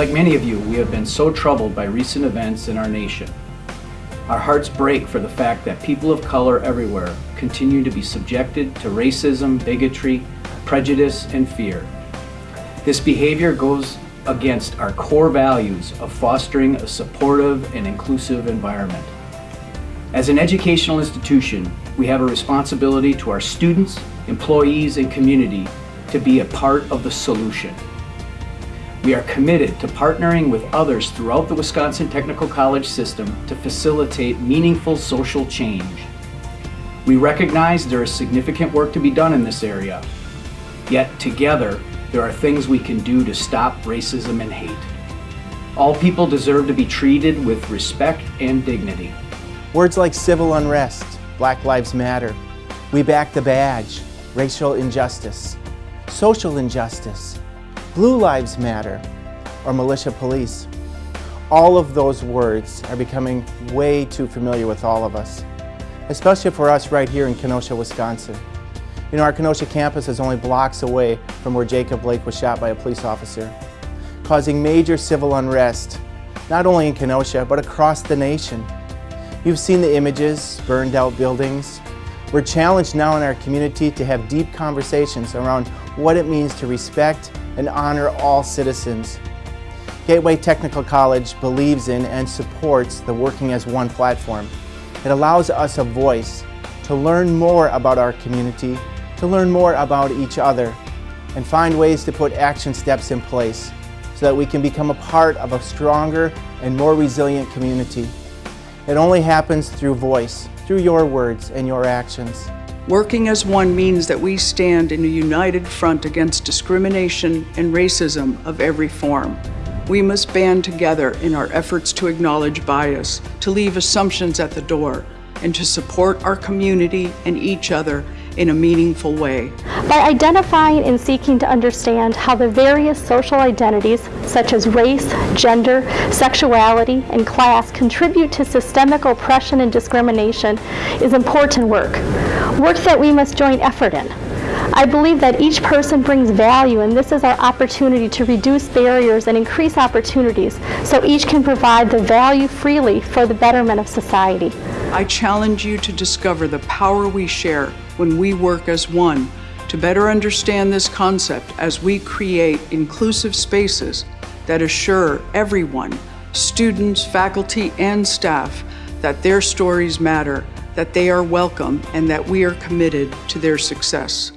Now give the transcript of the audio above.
Like many of you, we have been so troubled by recent events in our nation. Our hearts break for the fact that people of color everywhere continue to be subjected to racism, bigotry, prejudice, and fear. This behavior goes against our core values of fostering a supportive and inclusive environment. As an educational institution, we have a responsibility to our students, employees, and community to be a part of the solution. We are committed to partnering with others throughout the Wisconsin Technical College system to facilitate meaningful social change. We recognize there is significant work to be done in this area, yet together there are things we can do to stop racism and hate. All people deserve to be treated with respect and dignity. Words like civil unrest, Black Lives Matter, we back the badge, racial injustice, social injustice, Blue Lives Matter, or militia police. All of those words are becoming way too familiar with all of us, especially for us right here in Kenosha, Wisconsin. You know, our Kenosha campus is only blocks away from where Jacob Blake was shot by a police officer, causing major civil unrest, not only in Kenosha, but across the nation. You've seen the images, burned out buildings. We're challenged now in our community to have deep conversations around what it means to respect and honor all citizens. Gateway Technical College believes in and supports the Working as One platform. It allows us a voice to learn more about our community, to learn more about each other, and find ways to put action steps in place so that we can become a part of a stronger and more resilient community. It only happens through voice, through your words and your actions. Working as one means that we stand in a united front against discrimination and racism of every form. We must band together in our efforts to acknowledge bias, to leave assumptions at the door, and to support our community and each other in a meaningful way. By identifying and seeking to understand how the various social identities, such as race, gender, sexuality, and class, contribute to systemic oppression and discrimination is important work, work that we must join effort in. I believe that each person brings value and this is our opportunity to reduce barriers and increase opportunities so each can provide the value freely for the betterment of society. I challenge you to discover the power we share when we work as one to better understand this concept as we create inclusive spaces that assure everyone, students, faculty, and staff, that their stories matter, that they are welcome, and that we are committed to their success.